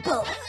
simple.